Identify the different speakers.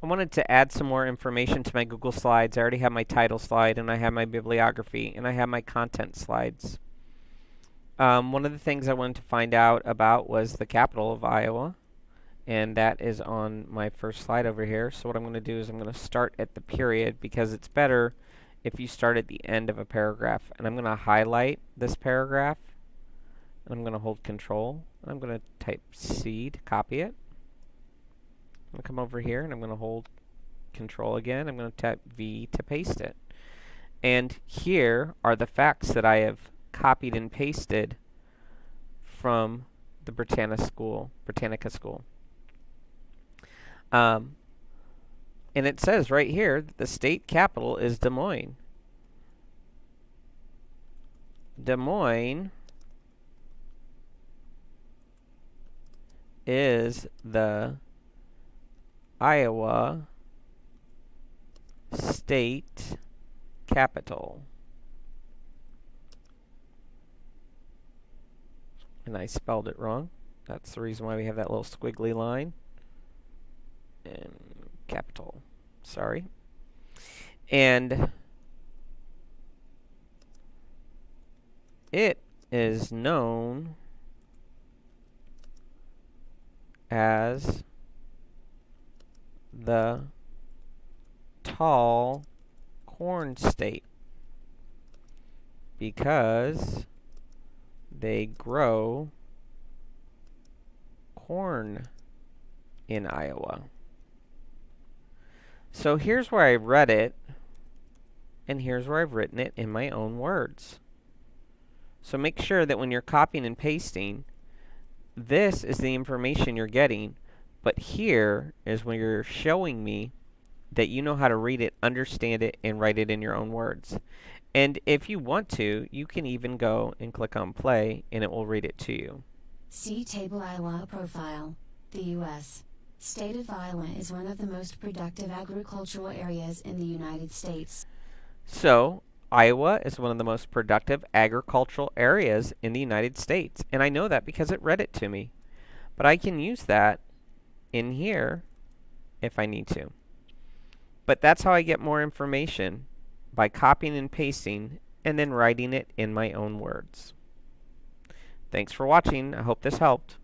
Speaker 1: I wanted to add some more information to my Google Slides. I already have my title slide and I have my bibliography and I have my content slides. Um, one of the things I wanted to find out about was the capital of Iowa and that is on my first slide over here. So what I'm going to do is I'm going to start at the period because it's better if you start at the end of a paragraph. And I'm going to highlight this paragraph and I'm going to hold control and I'm going to type C to copy it. I'm going to come over here and I'm going to hold control again. I'm going to type V to paste it. And here are the facts that I have copied and pasted from the Britannica school, Britannica school. Um, and it says right here that the state capital is Des Moines. Des Moines is the Iowa state capital. And I spelled it wrong. That's the reason why we have that little squiggly line. And capital. Sorry. And it is known as the tall corn state because they grow corn in Iowa. So here's where I read it, and here's where I've written it in my own words. So make sure that when you're copying and pasting, this is the information you're getting, but here is when you're showing me that you know how to read it, understand it, and write it in your own words. And if you want to, you can even go and click on play, and it will read it to you.
Speaker 2: See Table Iowa Profile, the U.S. State of Iowa is one of the most productive agricultural areas in the United States.
Speaker 1: So, Iowa is one of the most productive agricultural areas in the United States. And I know that because it read it to me. But I can use that in here if I need to. But that's how I get more information by copying and pasting and then writing it in my own words. Thanks for watching. I hope this helped.